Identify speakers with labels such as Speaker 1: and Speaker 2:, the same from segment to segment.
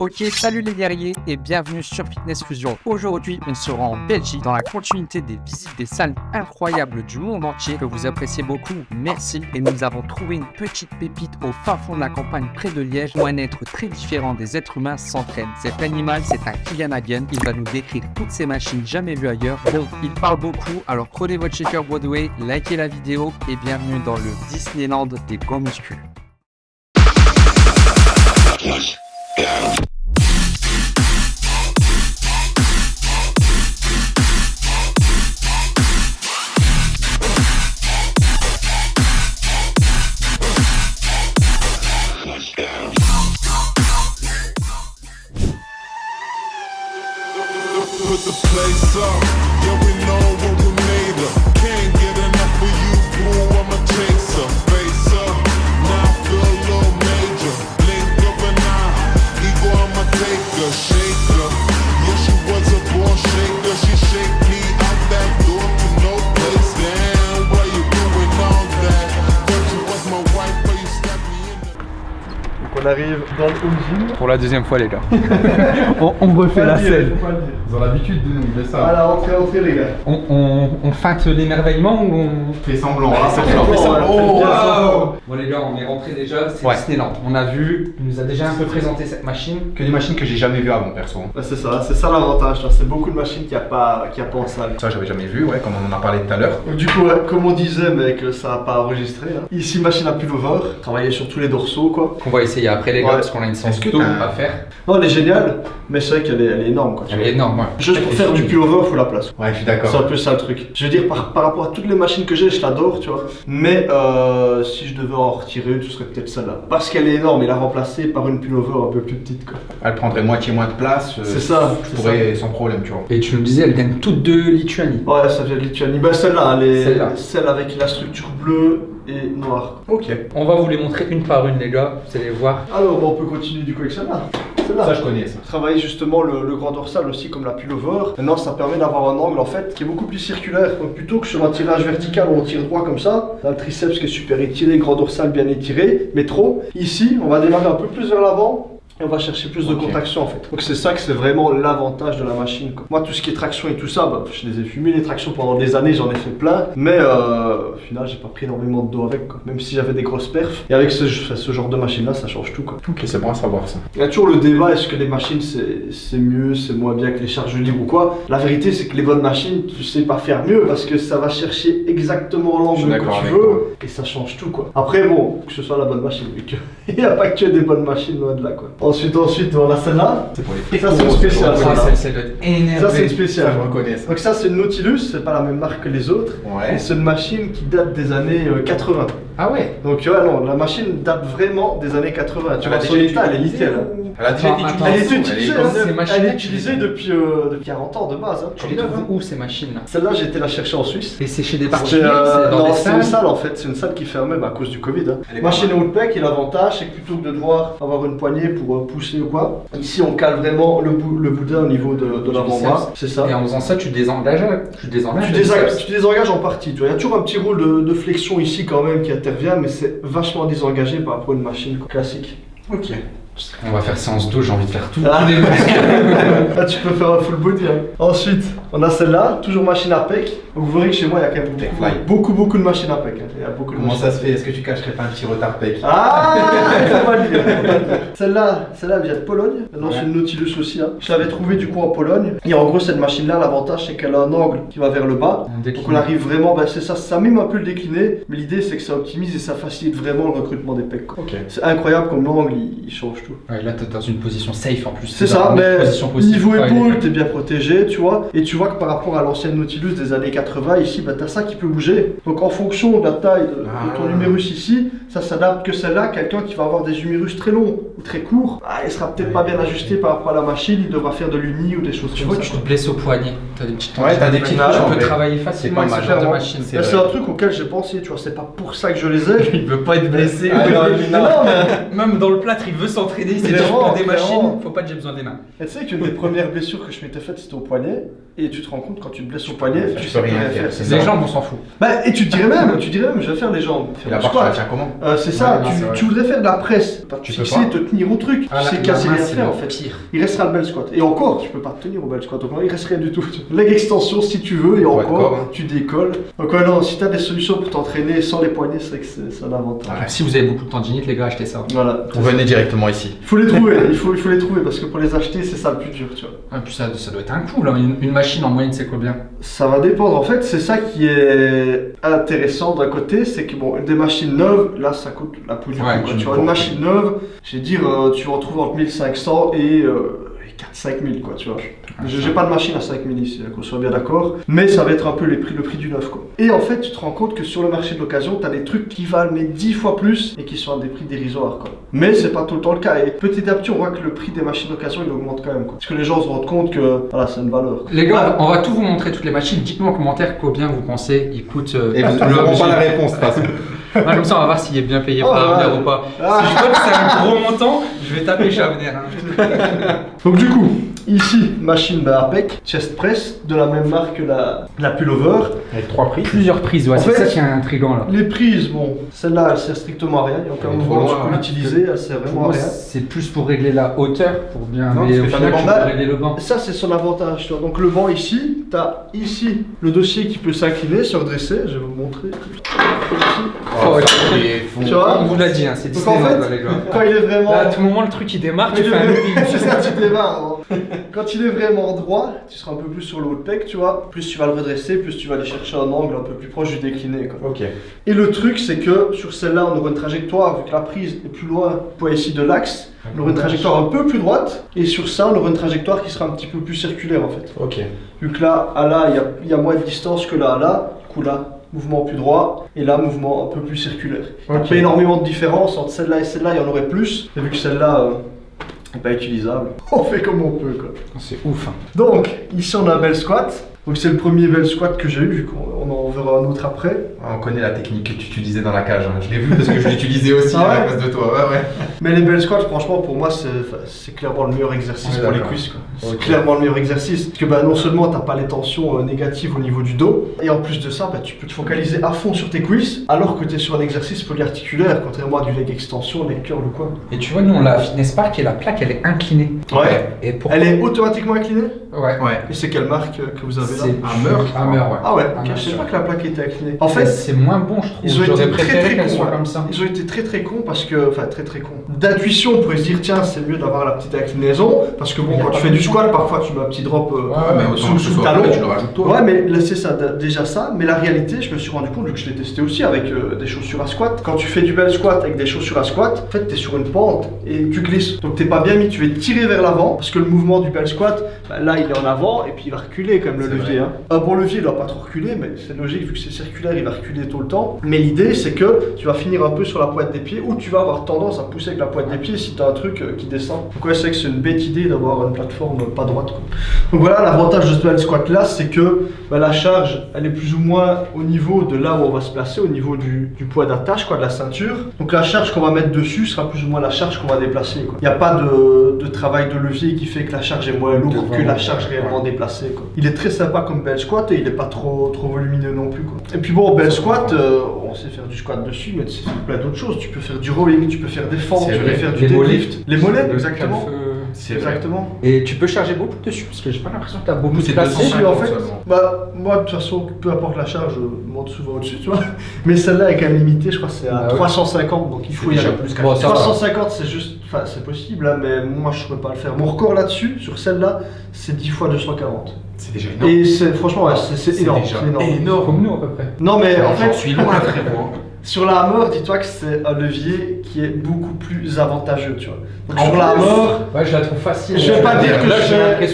Speaker 1: Ok, salut les guerriers et bienvenue sur Fitness Fusion. Aujourd'hui, on sera en Belgique dans la continuité des visites des salles incroyables du monde entier que vous appréciez beaucoup. Merci. Et nous avons trouvé une petite pépite au fin fond de la campagne près de Liège où un être très différent des êtres humains s'entraîne. Cet animal, c'est un Kylian Hagen. Il va nous décrire toutes ces machines jamais vues ailleurs. Bon, il parle beaucoup, alors prenez votre shaker Broadway, likez la vidéo et bienvenue dans le Disneyland des grands muscles.
Speaker 2: The place up.
Speaker 3: Arrive dans le home gym.
Speaker 4: Pour la deuxième fois les gars.
Speaker 3: On,
Speaker 4: on refait la scène. Ils ont l'habitude de nous, ça.
Speaker 3: Voilà, entrez, entrez les gars.
Speaker 4: On, on, on feinte l'émerveillement ou on
Speaker 5: Fait semblant, hein,
Speaker 3: semblant,
Speaker 5: fait
Speaker 4: Oh, Bon les gars, on est rentré déjà, c'est
Speaker 5: Ouais.
Speaker 4: Disneyland. On a vu, il nous a déjà un peu présenté cette machine.
Speaker 5: Que des machines que j'ai jamais vues avant, perso.
Speaker 3: C'est ça, c'est ça l'avantage. vois, C'est beaucoup de machines qu'il n'y a, pas- qu'il y a pas en salle.
Speaker 5: Ça, j'avais jamais vu, ouais, comme on en a parlé tout à l'heure.
Speaker 3: Du coup, ouais, comme on disait, mec, ça n'a pas enregistré. hein. Ici, machine à pullover. Travailler sur tous les dorsaux, quoi.
Speaker 4: Qu'on va essayer après les gars,
Speaker 3: Ouais.
Speaker 4: parce qu'on a une séance
Speaker 5: que t'as-
Speaker 4: à faire.
Speaker 3: Non, elle est géniale, mais c'est vrai qu'elle est, elle est énorme, quoi.
Speaker 4: Elle
Speaker 3: vois.
Speaker 4: est énorme, ouais.
Speaker 3: Juste pour faire du pullover, faut la place.
Speaker 5: Ouais, je suis
Speaker 3: C'est un
Speaker 5: d'accord.
Speaker 3: peu ça le truc. Je veux dire, par, par rapport à toutes les machines que j'ai, je l'adore, tu vois. Mais euh, si je devais en retirer une, ce serait peut-être celle-là. Parce qu'elle est énorme et la remplacer par une pullover un peu plus petite, quoi.
Speaker 5: Elle prendrait moitié moins de place. euh,
Speaker 3: C'est ça,
Speaker 5: Je
Speaker 3: c'est
Speaker 5: pourrais sans problème, tu vois.
Speaker 4: Et tu nous disais, elles viennent toutes de Lituanie.
Speaker 3: Ouais, ça vient de Lituanie. Bah, celle-là, elle est
Speaker 4: Celle-là.
Speaker 3: celle avec la structure bleue et noire.
Speaker 5: Ok.
Speaker 4: On va vous les montrer une par une les gars, vous allez voir.
Speaker 3: Alors, on peut continuer du coup avec celle-là. Celle-là.
Speaker 5: Ça, je connais ça.
Speaker 3: Travailler justement le, le grand dorsal aussi comme la pullover. Maintenant, ça permet d'avoir un angle en fait qui est beaucoup plus circulaire. Donc, plutôt que sur un tirage vertical où on tire droit comme ça, là, le triceps qui est super étiré, grand dorsal bien étiré, mais trop. Ici, on va démarrer un peu plus vers l'avant. Et on va chercher plus de contraction en fait. Donc c'est ça que c'est vraiment l'avantage de la machine. quoi. Moi tout ce qui est traction et tout ça, bah, je les ai fumés les tractions pendant des années, j'en ai fait plein. Mais euh, au final j'ai pas pris énormément de dos avec, quoi. même si j'avais des grosses perfs. Et avec ce, ce genre de machine là, ça change tout. Quoi.
Speaker 5: Ok, c'est bon à savoir ça.
Speaker 3: Il y a toujours le débat, est-ce que les machines c'est mieux, c'est moins bien que les charges libres ou quoi? La vérité c'est que les bonnes machines, tu sais pas faire mieux parce que ça va chercher exactement l'angle que tu veux
Speaker 5: toi.
Speaker 3: et ça change tout quoi. Après bon, que ce soit la bonne machine, qu'il n'y a pas que des bonnes machines loin de là quoi. Ensuite, ensuite on a celle-là.
Speaker 5: C'est pour les
Speaker 3: Ça, c'est une spéciale, ça, c'est une spéciale.
Speaker 5: je reconnais ça.
Speaker 3: Donc ça c'est une Nautilus, c'est pas la même marque que les autres.
Speaker 5: Ouais.
Speaker 3: C'est une machine qui date des années euh, 80.
Speaker 4: Ah ouais
Speaker 3: Donc ouais non, la machine date vraiment des années 80. Tu vois,
Speaker 5: l'as
Speaker 3: son état, elle est
Speaker 5: utilisée
Speaker 3: nickel. hein.
Speaker 5: ou- Elle a déjà été
Speaker 4: Attends,
Speaker 5: utilisée.
Speaker 3: Elle est utilisée,
Speaker 4: elle est
Speaker 3: hein.
Speaker 4: machines
Speaker 3: est utilisée
Speaker 4: les-
Speaker 3: depuis, euh, depuis 40 ans de base. Hein.
Speaker 4: Tu les trouves où ces machines là
Speaker 3: Celle-là, j'ai été la chercher en Suisse.
Speaker 4: Et c'est chez des particuliers,
Speaker 3: euh,
Speaker 4: c'est
Speaker 3: non, une salle en fait, c'est une salle qui fermait bah, à cause du Covid. Hein.
Speaker 5: Est
Speaker 3: Machine
Speaker 5: pas
Speaker 3: Outback et l'avantage c'est que plutôt que de devoir avoir une poignée pour euh, pousser ou quoi, ici on cale vraiment le, bou- le boudin au niveau de, l'avant-bras. C'est ça.
Speaker 4: Et en faisant ça, tu désengages, tu désengages.
Speaker 3: Tu, en partie. Tu vois. Il y a toujours un petit rôle de, de flexion ici quand même qui intervient, mais c'est vachement désengagé par rapport à une machine quoi, classique.
Speaker 5: Ok.
Speaker 4: On va faire séance 2, j'ai envie de faire tout.
Speaker 3: Ah. Là, tu peux faire un full body. hein. Ensuite, on a celle-là, toujours machine à pec. Donc, vous verrez que chez moi, il y a quand même beaucoup,
Speaker 5: fly.
Speaker 3: beaucoup, beaucoup de machines à pec. hein. Il y a beaucoup de
Speaker 5: Comment ça se fait? Est-ce que tu cacherais pas un petit retard pec?
Speaker 3: Ah, pas le dire. Celle-là, celle-là elle vient de Pologne. Maintenant, c'est
Speaker 5: Ouais.
Speaker 3: une Nautilus aussi. hein. Je l'avais trouvée du coup en Pologne. Et en gros, cette machine-là, l'avantage, c'est qu'elle a un angle qui va vers le bas.
Speaker 4: On
Speaker 3: Donc on arrive vraiment, bah, c'est ça, ça mime un peu le décliné, mais l'idée c'est que ça optimise et ça facilite vraiment le recrutement des pecs. quoi.
Speaker 5: Ok.
Speaker 3: C'est incroyable comme l'angle, il, il change tout.
Speaker 4: Ouais, là, t'es dans une position safe en plus.
Speaker 3: C'est ça, mais niveau épaule, t'es bien protégé, tu vois. Et tu vois que par rapport à l'ancienne Nautilus des années 80, ici, bah, t'as ça qui peut bouger. Donc en fonction de la taille de, de ton
Speaker 5: Ah.
Speaker 3: humérus ici, ça s'adapte que celle-là. Quelqu'un qui va avoir des humérus très longs ou très courts, bah, il sera peut-être pas bien ajusté par rapport à la machine, il devra faire de l'uni ou des choses
Speaker 4: Tu
Speaker 3: comme
Speaker 4: vois,
Speaker 3: ça.
Speaker 4: tu te blesses au poignet. T'as des petites
Speaker 5: Ouais, t'as des petites
Speaker 3: touches,
Speaker 4: Tu peux travailler facilement avec ce genre de machine.
Speaker 5: C'est
Speaker 3: Bah, un truc auquel j'ai pensé, tu vois, c'est pas pour ça que je les ai.
Speaker 4: Il veut pas être blessé.
Speaker 5: Ah, non,
Speaker 3: Mais non, mais
Speaker 4: Même dans le plâtre, il veut s'entraîner. Déjà pour des
Speaker 3: clairement.
Speaker 4: machines. Faut pas que j'ai besoin des mains.
Speaker 3: Et tu sais qu'une des premières blessures que je m'étais faite, c'était au poignet. Et tu te rends compte, quand tu te blesses au poignet,
Speaker 5: Tu
Speaker 3: tu sais
Speaker 5: rien faire.
Speaker 1: Les jambes, on s'en fout.
Speaker 3: Bah, et tu te dirais même, tu dirais même, je vais faire les jambes.
Speaker 5: La barre, tu la tiens comment?
Speaker 3: Euh, c'est ça,
Speaker 1: non,
Speaker 3: tu, tu voudrais faire de la presse, pas
Speaker 5: Tu peux
Speaker 3: fixer,
Speaker 5: pas.
Speaker 3: te tenir au truc,
Speaker 1: Ah,
Speaker 3: tu sais casser rien faire en fait.
Speaker 1: pire.
Speaker 3: Il restera le bel squat. Et encore, tu peux pas te tenir au bel squat, donc il reste rien du tout. Leg extension si tu veux, et
Speaker 5: corps,
Speaker 3: encore,
Speaker 5: hein.
Speaker 3: tu décolles. Donc ouais, non, si t'as des solutions pour t'entraîner sans les poignets, c'est vrai que c'est un avantage.
Speaker 1: Si vous avez beaucoup de tendinite, les gars, achetez ça.
Speaker 3: Voilà.
Speaker 5: Vous venez directement ici.
Speaker 3: Il faut les trouver, il faut, il faut les trouver, parce que pour les acheter, c'est ça le plus dur, tu vois.
Speaker 1: Et puis ça, ça doit être un coût là. Une, une machine en moyenne, c'est combien?
Speaker 3: Ça va dépendre. En fait, c'est ça qui est intéressant d'un côté, c'est que bon, des machines neuves, là, ça coûte la peau du
Speaker 1: Ouais,
Speaker 3: cou, quoi.
Speaker 5: tu
Speaker 3: Tu vois,
Speaker 5: me
Speaker 3: une machine neuve, je vais dire, euh, tu en trouves entre 1500 et euh, 4-5 000, quoi, tu vois. J'ai j'ai pas de machine à 5 000 ici, qu'on soit bien d'accord. Mais ça va être un peu les prix, le prix du neuf, quoi. Et en fait, tu te rends compte que sur le marché de l'occasion, t'as des trucs qui valent mais 10 fois plus et qui sont à des prix dérisoires, quoi. Mais c'est pas tout le temps le cas. Et petit à petit, on voit que le prix des machines d'occasion, il augmente quand même, quoi. Parce que les gens se rendent compte que, voilà, c'est une valeur. quoi.
Speaker 1: Les gars, on va tout vous montrer toutes les machines. Dites-nous en commentaire combien vous pensez ils coûtent. euh,
Speaker 5: Et vous
Speaker 1: le
Speaker 5: n'aurez pas la réponse, de toute façon.
Speaker 1: Ouais, comme ça, on va voir s'il est bien payé
Speaker 3: Oh,
Speaker 1: par
Speaker 3: ouais.
Speaker 1: Ou pas.
Speaker 3: Ah.
Speaker 1: Si je vois que c'est un gros montant, je vais taper chez hein.
Speaker 3: Donc du coup, ici, machine de APEC, chest press, de la même marque que la, la pullover.
Speaker 5: Avec trois prix.
Speaker 1: Plusieurs prises, ouais, c'est ça qui est intriguant là.
Speaker 3: Les prises, bon, celle-là, elle sert strictement à rien. Il n'y a aucun mouvement que tu peux l'utiliser, elle sert vraiment à rien.
Speaker 1: c'est plus pour régler la hauteur, pour bien.
Speaker 5: Non,
Speaker 1: mais au final, tu peux régler le banc.
Speaker 3: Ça, c'est son avantage. tu vois. Donc le banc ici, tu as ici le dossier qui peut s'incliner, se redresser. Je vais vous montrer. Ici.
Speaker 1: Oh, ouais.
Speaker 3: Tu vois
Speaker 1: On vous l'a dit, hein, c'est
Speaker 3: Donc en
Speaker 1: Disneyland,
Speaker 3: fait,
Speaker 1: là, les gars.
Speaker 3: quand il est vraiment...
Speaker 1: Là, à tout moment, le truc il démarre, tu fais un.
Speaker 3: C'est ça, tu démarres. hein. Quand il est vraiment droit, tu seras un peu plus sur le haut de pec, tu vois. Plus tu vas le redresser, plus tu vas aller chercher un angle un peu plus proche du décliné. Quoi.
Speaker 5: Ok.
Speaker 3: Et le truc, c'est que sur celle-là, on aura une trajectoire, vu que la prise est plus loin, poids ici de l'axe, on aura une trajectoire un peu plus droite. Et sur ça, on aura une trajectoire qui sera un petit peu plus circulaire en fait.
Speaker 5: Ok.
Speaker 3: Vu que là, à là, il y a, il y a moins de distance que là à là. Du coup, là, mouvement plus droit. Et là, mouvement un peu plus circulaire. Il n'y a pas énormément de différence entre celle-là et celle-là, il y en aurait plus. Et vu que celle-là euh, n'est pas utilisable, on fait comme on peut quoi.
Speaker 1: C'est ouf. hein.
Speaker 3: Donc, ici on a un bel squat. Donc c'est le premier bel squat que j'ai eu, vu qu'on on en verra un autre après.
Speaker 5: On connaît la technique que tu utilisais dans la cage. hein. Je l'ai vu parce que je l'utilisais aussi
Speaker 3: Ah
Speaker 5: à la place de toi. Ouais, ouais.
Speaker 3: Mais les bel squats, franchement, pour moi, c'est clairement le meilleur exercice pour les cuisses. C'est clairement le meilleur exercice. Parce que bah, non seulement t'as pas les tensions euh, négatives au niveau du dos, et en plus de ça, bah, tu peux te focaliser à fond sur tes cuisses, alors que tu es sur un exercice polyarticulaire, contrairement à du leg extension, leg curl ou quoi.
Speaker 1: Et tu vois, nous on l'a à Fitness Park et la plaque elle est inclinée.
Speaker 3: Ouais.
Speaker 1: Et pour...
Speaker 3: Elle est automatiquement inclinée?
Speaker 1: Ouais.
Speaker 5: Ouais.
Speaker 3: Et c'est quelle marque que vous avez là?
Speaker 1: C'est
Speaker 5: Hammer.
Speaker 1: Hammer, ouais.
Speaker 3: Ah ouais,
Speaker 1: Hammer,
Speaker 3: pas que la plaque était inclinée. En
Speaker 1: fait, c'est moins bon, je trouve.
Speaker 3: Ils ont
Speaker 1: J'aurais
Speaker 3: été très,
Speaker 1: préféré
Speaker 3: très
Speaker 1: qu'elle
Speaker 3: cons,
Speaker 1: soit
Speaker 3: ouais.
Speaker 1: comme ça.
Speaker 3: Ils ont été très très cons parce que, enfin très très cons. D'intuition, on pourrait se dire tiens c'est mieux d'avoir la petite inclinaison parce que bon quand tu fais du squat parfois tu mets un petit drop euh,
Speaker 5: Ouais, mais autant
Speaker 3: sous, le talon.
Speaker 5: fait, tu le rajoutes toi.
Speaker 3: Ouais mais là c'est ça déjà ça. Mais la réalité je me suis rendu compte vu que je l'ai testé aussi avec euh, des chaussures à squat. Quand tu fais du bel squat avec des chaussures à squat, en fait t'es sur une pente et tu glisses. Donc t'es pas bien mis, tu vas tirer vers l'avant parce que le mouvement du bel squat, bah, là il est en avant et puis il va reculer comme le
Speaker 5: C'est
Speaker 3: levier.
Speaker 5: vrai.
Speaker 3: hein. Un bon levier il doit pas trop reculer mais c'est logique vu que c'est circulaire il va reculer tout le temps. Mais l'idée c'est que tu vas finir un peu sur la pointe des pieds ou tu vas avoir tendance à pousser avec la pointe des pieds si tu as un truc euh, qui descend. Donc ouais c'est vrai que c'est une bête idée d'avoir une plateforme euh, pas droite. quoi. Donc voilà l'avantage de ce bel squat là c'est que bah, la charge elle est plus ou moins au niveau de là où on va se placer, au niveau du, du poids d'attache quoi, de la ceinture. Donc la charge qu'on va mettre dessus sera plus ou moins la charge qu'on va déplacer. Il n'y a pas de, de travail de levier qui fait que la charge est moins lourde que la charge réellement déplacée. quoi. Il est très sympa comme bel squat et il n'est pas trop, trop volumineux non plus. Quoi. Et puis bon, bel squat, euh, on sait faire du squat dessus, mais tu sais faire plein d'autres choses. Tu peux faire du rowing, tu peux faire des fentes, tu peux faire du deadlift. Les mollets,
Speaker 1: Le
Speaker 3: exactement.
Speaker 5: C'est.
Speaker 3: Exactement.
Speaker 1: Et tu peux charger beaucoup dessus parce que j'ai pas l'impression que t'as beaucoup
Speaker 5: Nous,
Speaker 1: de
Speaker 5: c'est
Speaker 1: place.
Speaker 5: 250
Speaker 3: Si, en fait, bah, moi, de toute façon, peu importe la charge, je monte souvent au-dessus, tu vois. Mais celle-là est quand même limitée, je crois que c'est à
Speaker 1: Bah ouais.
Speaker 3: 350, donc il faut y
Speaker 5: déjà
Speaker 3: aller.
Speaker 5: plus qu'à
Speaker 1: Bon, ça va.
Speaker 3: 350, c'est juste, enfin, c'est possible, hein, mais moi, je ne pourrais pas le faire. Mon record là-dessus, sur celle-là, c'est 10 fois 240.
Speaker 5: C'est déjà énorme.
Speaker 3: Et c'est, franchement, ouais, c'est, énorme. c'est énorme.
Speaker 5: énorme.
Speaker 1: Comme nous à peu près.
Speaker 3: Non, mais en fait,
Speaker 5: suis loin, frérot.
Speaker 3: Sur la hammer, dis-toi que c'est un levier qui est beaucoup plus avantageux, tu vois. Donc, sur la hammer,
Speaker 1: Ouais, je la trouve facile.
Speaker 3: Je vais pas
Speaker 1: Euh,
Speaker 3: dire que je fais-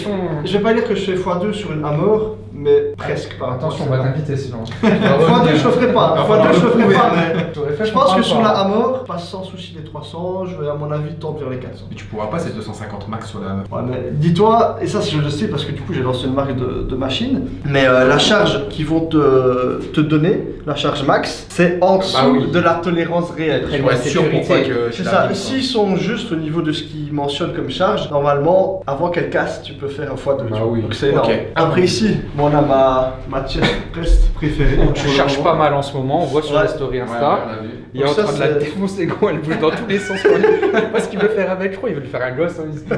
Speaker 3: je vais pas dire que je fais x2 sur une hammer, mais presque par
Speaker 1: Attention, on va t'inviter sinon.
Speaker 3: x2, je le ferai pas.
Speaker 5: Enfin,
Speaker 3: x2, je le ferai pas, Je pense que sur la Hammer, passe sans souci les 300, je vais à mon avis tendre vers les 400.
Speaker 5: Mais tu pourras pas, c'est 250 max sur la meuf.
Speaker 3: Ouais, mais dis-toi, et ça je le sais parce que du coup j'ai lancé une marque de, de machine, mais euh, la charge qu'ils vont te, te donner, la charge max, c'est en dessous
Speaker 5: Bah oui.
Speaker 3: de la tolérance réelle.
Speaker 1: Bien,
Speaker 5: être sûr pour pas que.
Speaker 3: C'est ça, s'ils sont juste au niveau de ce qu'ils mentionnent comme charge, normalement, avant qu'elle casse, tu peux faire un x2.
Speaker 1: Bah oui.
Speaker 3: Donc c'est énorme. Après ici, bon on a ma, ma chest press préférée.
Speaker 1: Je cherche pas mal en ce moment, on voit sur
Speaker 3: Ouais.
Speaker 1: les stories
Speaker 5: Ouais,
Speaker 1: Insta.
Speaker 5: ouais, on vu.
Speaker 1: Il est en train de la
Speaker 3: c'est-
Speaker 1: défoncer, gros, elle bouge dans tous les sens. quoi. Je sais pas ce qu'il veut faire avec, je crois, il veut lui faire un gosse. hein,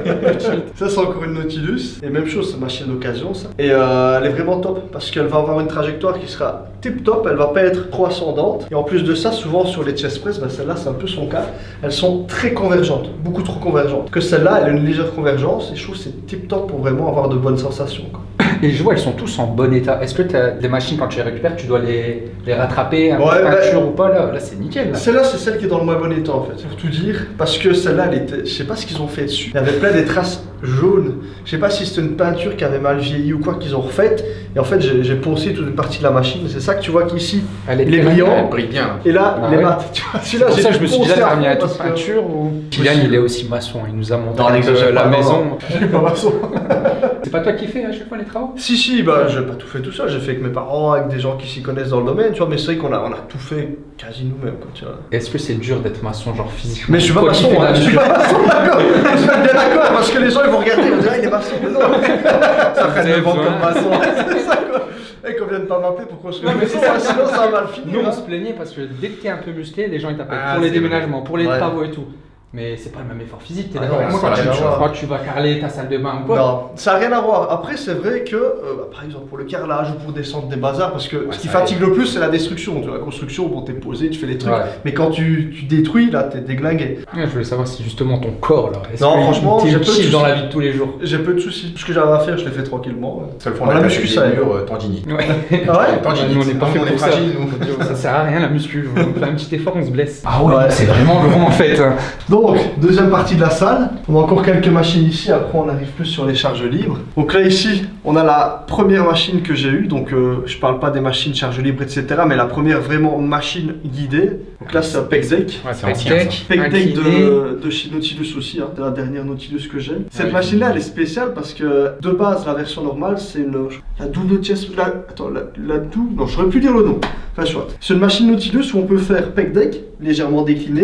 Speaker 3: Ça, c'est encore une Nautilus. Et même chose, c'est ma chienne d'occasion, ça. Et euh, elle est vraiment top parce qu'elle va avoir une trajectoire qui sera tip top. Elle va pas être trop ascendante. Et en plus de ça, souvent sur les chest press, bah, celle-là, c'est un peu son cas. Elles sont très convergentes, beaucoup trop convergentes. Que celle-là, elle a une légère convergence. Et je trouve que c'est tip top pour vraiment avoir de bonnes sensations. quoi.
Speaker 1: Et je vois, elles sont tous en bon état. Est-ce que as des machines, quand tu les récupères, tu dois les, les rattraper, un peu
Speaker 3: Ouais, bah-
Speaker 1: peinture ou pas? Là, là c'est nickel. là.
Speaker 3: Celle-là, c'est celle qui est dans le moins bon état en fait, pour tout dire. Parce que celle-là, elle était. Je sais pas ce qu'ils ont fait dessus. Il y avait plein des traces jaunes. Je sais pas si c'était une peinture qui avait mal vieilli ou quoi qu'ils ont refaite. Et en fait, j'ai poncé toute une partie de la machine. C'est ça que tu vois qu'ici.
Speaker 1: Elle est
Speaker 3: Il est brillant.
Speaker 5: Elle brille bien.
Speaker 3: Et là,
Speaker 1: Ah
Speaker 3: les
Speaker 1: ouais.
Speaker 3: maths. Tu vois,
Speaker 1: C'est
Speaker 3: celui-là, j'ai
Speaker 1: ça que je me suis dit, là,
Speaker 3: à
Speaker 1: toute peinture ou. Kylian, il est aussi maçon, il nous a
Speaker 3: Non, n'exagère
Speaker 1: la maison.
Speaker 3: Je suis pas maçon.
Speaker 1: C'est pas toi qui fais à chaque fois les travaux?
Speaker 3: Si, si, bah, j'ai pas tout fait tout seul. J'ai fait avec mes parents, avec des gens qui s'y connaissent dans le domaine, tu vois. Mais c'est vrai qu'on a, on a tout fait quasi nous-mêmes.
Speaker 1: Est-ce que c'est dur d'être maçon, genre physiquement
Speaker 3: Mais je suis pas maçon, hein, je suis pas maçon, d'accord. Je suis bien d'accord, parce que les gens ils vont regarder, ils vont dire, ah, il est maçon, mais non. Ça ferait vendre
Speaker 1: besoin.
Speaker 3: comme maçon. Et qu'on vienne pas m'appeler pour construire
Speaker 1: Non,
Speaker 3: une
Speaker 1: mais
Speaker 3: maison,
Speaker 1: c'est ça.
Speaker 3: hein, sinon ça va mal finir.
Speaker 1: Nous, on
Speaker 3: hein.
Speaker 1: se plaignait parce que dès que t'es un peu musclé, les gens ils t'appellent
Speaker 5: Ah,
Speaker 1: pour les déménagements, pour les travaux et tout. Mais c'est pas le même effort physique, t'es
Speaker 3: Ah
Speaker 1: d'accord moi
Speaker 3: ça
Speaker 1: quand tu, quand tu vas carreler ta salle de bain ou quoi
Speaker 3: Non, ça n'a rien à voir. Après, c'est vrai que, euh, bah, par exemple, pour le carrelage ou pour descendre des bazars, parce que ce qui
Speaker 5: ça
Speaker 3: fatigue le plus, c'est la destruction. Tu vois, la construction, bon, t'es posé, tu fais les trucs.
Speaker 1: Ouais.
Speaker 3: Mais quand tu, tu détruis, là, t'es déglingué.
Speaker 1: Ouais, Je voulais savoir si justement ton corps là, est-ce
Speaker 3: Non,
Speaker 1: qu'il
Speaker 3: franchement, j'ai peu de
Speaker 1: utile dans
Speaker 3: soucis.
Speaker 1: la vie de tous les jours?
Speaker 3: J'ai peu de soucis. Ce que j'avais à faire, je l'ai fait tranquillement. ouais.
Speaker 5: Seul fond,
Speaker 3: On
Speaker 5: on
Speaker 3: a
Speaker 5: a
Speaker 3: muscu, ça
Speaker 5: murs euh, tendinites.
Speaker 3: Ah ouais?
Speaker 5: Tendinite.
Speaker 1: Nous, on n'est pas fait pour ça.
Speaker 5: fragile, nous.
Speaker 1: Ça sert à rien la muscu, on fait un petit effort, on se blesse. Ah
Speaker 3: ouais,
Speaker 1: c'est vraiment grand en fait.
Speaker 3: Donc, deuxième partie de la salle. On a encore quelques machines ici. Après, on arrive plus sur les charges libres. Donc là, ici, on a la première machine que j'ai eue. Donc, euh, je parle pas des machines charges libres, etc. Mais la première vraiment machine guidée. Donc là, c'est un peg deck.
Speaker 1: Ouais,
Speaker 5: c'est ancien,
Speaker 1: incliné.
Speaker 3: de, de chez Nautilus aussi, hein. c'est la dernière Nautilus que j'ai. Cette
Speaker 5: oui.
Speaker 3: machine-là, elle est spéciale parce que de base, la version normale, c'est une la double chest. La, attends, la, la double. Non, j'aurais pu dire le nom. Enfin, soit. C'est une machine Nautilus où on peut faire peg deck légèrement décliné.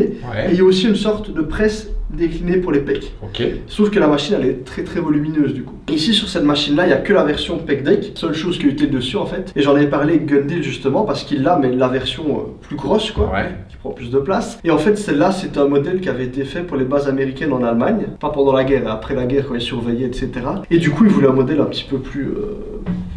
Speaker 3: Et il y a aussi une sorte de presse déclinée pour les pecs.
Speaker 5: Ok.
Speaker 3: Sauf que la machine elle est très très volumineuse du coup. Ici sur cette machine là il n'y a que la version Peg Deck, seule chose qui est utile dessus en fait. Et j'en ai parlé avec Gundil justement parce qu'il l'a mais la version euh, plus grosse quoi,
Speaker 5: Ouais.
Speaker 3: qui prend plus de place. Et en fait celle-là c'est un modèle qui avait été fait pour les bases américaines en Allemagne, pas pendant la guerre, après la guerre quand ils surveillaient etc. Et du coup ils voulaient un modèle un petit peu plus, euh,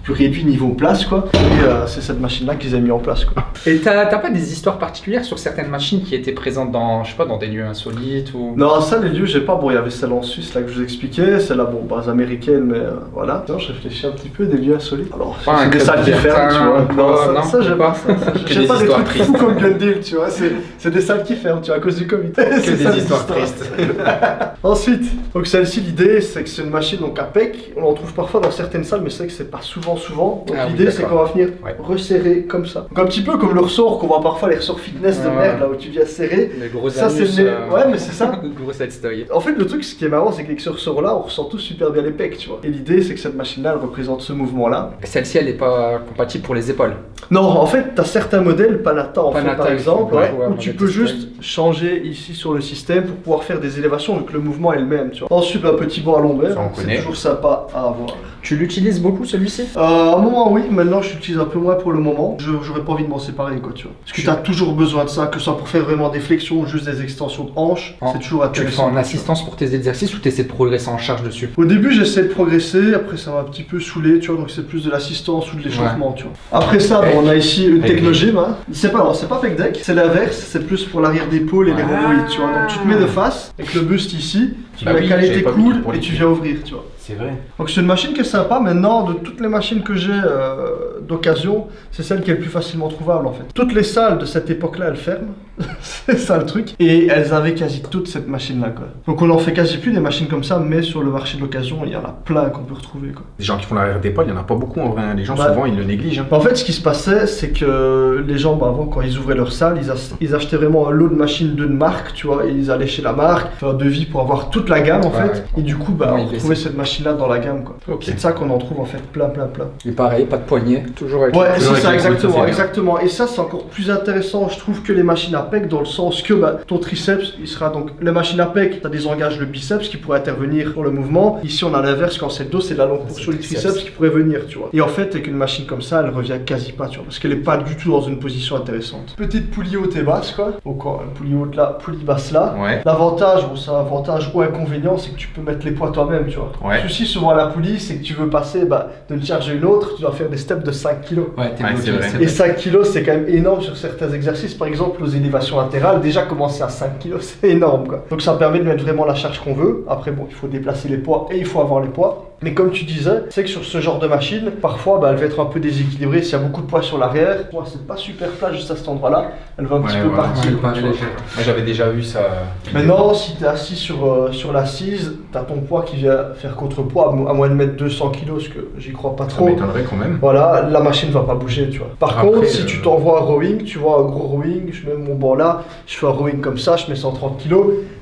Speaker 3: plus réduit niveau place quoi. Et euh, c'est cette machine là qu'ils ont mis en place quoi.
Speaker 1: Et t'as pas des histoires particulières sur certaines machines qui étaient présentes dans, je sais pas, dans des lieux insolites ou?
Speaker 3: Non, ça, les lieux, j'ai pas. Bon, il y avait celle en Suisse, là, que je vous expliquais. Celle-là, bon, base américaine, mais euh, voilà. Non, je réfléchis un petit peu, des lieux insolites. Alors,
Speaker 1: Pas un
Speaker 3: c'est des salles ferment, tu vois. Non, ça,
Speaker 1: non,
Speaker 3: ça, j'ai pas. ça, ça,
Speaker 5: Que
Speaker 3: J'ai pas des trucs
Speaker 5: tristes.
Speaker 3: fous comme Gundil, tu vois. C'est des salles qui ferment, tu vois, à cause du Covid.
Speaker 5: Que des histoires tristes.
Speaker 3: Ensuite, donc celle-ci, l'idée, c'est que c'est une machine donc à PEC. On en trouve parfois dans certaines salles, mais c'est vrai que c'est pas souvent, souvent. Donc
Speaker 1: Ah oui,
Speaker 3: l'idée, c'est qu'on va venir
Speaker 5: Ouais.
Speaker 3: resserrer comme ça. Donc un petit peu comme le ressort qu'on voit parfois, les ressorts fitness de merde, là où tu viens serrer.
Speaker 1: Les gros
Speaker 3: Ça, c'est le-
Speaker 1: euh,
Speaker 3: ouais, mais c'est ça.
Speaker 1: le gros.
Speaker 3: En fait, le truc, ce qui est marrant, c'est qu'avec ce ressort-là, on ressent tous super bien les pecs, tu vois. Et l'idée, c'est que cette machine-là, elle représente ce mouvement-là.
Speaker 1: Celle-ci, elle est pas compatible pour les épaules.
Speaker 3: Non, en fait, t'as certains modèles, Panata en fait, par exemple, ouais, où tu peux juste changer ici sur le système pour pouvoir faire des élévations, donc le mouvement est le même, tu vois. Ensuite, un petit banc à l'ombre, c'est toujours sympa à avoir.
Speaker 1: Tu l'utilises beaucoup celui-ci?
Speaker 3: Euh, à un moment, oui, maintenant, je l'utilise un peu moins pour le moment. Je- J'aurais pas envie de m'en séparer, quoi, tu vois. Parce que
Speaker 1: Tu-
Speaker 3: t'as toujours besoin de ça, que ce soit pour faire vraiment des flexions ou juste des extensions de hanches, c'est toujours
Speaker 1: Tu le fais
Speaker 3: intéressant.
Speaker 1: en assistance pour tes exercices ou tu essaies de progresser en charge dessus?
Speaker 3: Au début, j'essaie de progresser, après ça m'a un petit peu saoulé, tu vois, donc c'est plus de l'assistance ou de l'échauffement, tu vois. Après ça, bon, on a ici une technogym, hein. C'est pas, c'est pas deck, c'est l'inverse, c'est plus pour l'arrière d'épaule et les rhomboïdes, tu vois. Donc tu te mets de face, avec le buste ici, tu
Speaker 5: Bah
Speaker 3: vas
Speaker 5: oui,
Speaker 3: caler
Speaker 5: j'avais
Speaker 3: tes coudes et tu viens ouvrir, tu vois.
Speaker 5: C'est vrai.
Speaker 3: Donc c'est une machine qui est sympa. Maintenant, de toutes les machines que j'ai euh, d'occasion, c'est celle qui est le plus facilement trouvable en fait. Toutes les salles de cette époque-là, elles ferment. c'est ça le truc. Et elles avaient quasi toute cette machine-là quoi. Donc on en fait quasi plus des machines comme ça, mais sur le marché de l'occasion, il y en a plein qu'on peut retrouver quoi.
Speaker 5: Les gens qui font l'arrière d'épaule, il n'y en a pas beaucoup en vrai. hein. Les gens,
Speaker 3: Bah.
Speaker 5: souvent, ils le négligent. hein.
Speaker 3: En fait, ce qui se passait, c'est que les gens, bah, avant, quand ils ouvraient leur salle, ils, ach- ils achetaient vraiment un lot de machines d'une marque, tu vois, et ils allaient chez la marque, faire un devis pour avoir tout toute la gamme en
Speaker 1: Ouais,
Speaker 3: fait.
Speaker 1: ouais.
Speaker 3: Et du coup, bah,
Speaker 1: Ouais,
Speaker 3: on retrouvait cette machine-là dans la gamme quoi.
Speaker 5: Ok.
Speaker 3: C'est de ça qu'on en trouve en fait plein, plein, plein.
Speaker 1: Et pareil, pas de poignée, toujours avec
Speaker 3: Ouais, c'est ça,
Speaker 5: ça,
Speaker 3: exactement, exactement. Et ça, c'est encore plus intéressant, je trouve, que les machines à PEC, dans le sens que bah, ton triceps, il sera donc. Les machines à PEC, tu désengage le biceps qui pourrait intervenir pour le mouvement. Ici, on a l'inverse, quand c'est le dos, c'est la longue
Speaker 1: C'est
Speaker 3: portion
Speaker 1: le triceps.
Speaker 3: qui pourrait venir, tu vois. Et en fait, avec une machine comme ça, elle revient quasi pas, tu vois, parce qu'elle est pas du tout dans une position intéressante. Petite poulie haute et basse, quoi. Donc, poulie haute là, poulie basse là.
Speaker 5: Ouais.
Speaker 3: L'avantage, bon, c'est un avantage ou inconvénient, c'est que tu peux mettre les poids toi-même, tu vois.
Speaker 5: Ouais.
Speaker 3: Souci souvent à la poulie, c'est que tu veux passer bah, d'une charge à une autre, tu dois faire des steps de 5 kg.
Speaker 1: Ouais,
Speaker 5: Ouais,
Speaker 1: bloqué,
Speaker 3: Et
Speaker 1: vrai.
Speaker 3: 5 kg, c'est quand même énorme sur certains exercices. Par exemple, aux élévations latérales, déjà commencer à 5 kg, c'est énorme. Quoi. Donc ça permet de mettre vraiment la charge qu'on veut. Après, bon, il faut déplacer les poids et il faut avoir les poids. Mais comme tu disais, c'est que sur ce genre de machine, parfois, bah, elle va être un peu déséquilibrée. S'il y a beaucoup de poids sur l'arrière, moi, c'est pas super plat juste à cet endroit-là. Elle va un petit
Speaker 5: Ouais,
Speaker 3: peu.
Speaker 1: Ouais,
Speaker 3: partir.
Speaker 5: Moi j'avais déjà vu ça.
Speaker 3: Maintenant, si tu es assis sur, euh, sur l'assise, tu as ton poids qui vient faire contrepoids, à mo- à moins de mettre 200 kg, ce que j'y crois pas
Speaker 5: Ça
Speaker 3: trop.
Speaker 5: m'étonnerait quand même.
Speaker 3: Voilà, la machine va pas bouger, tu vois. Par
Speaker 5: Après,
Speaker 3: contre, si
Speaker 5: euh,
Speaker 3: tu t'envoies un rowing, tu vois un gros rowing, je mets mon banc là, je fais un rowing comme ça, je mets 130 kg,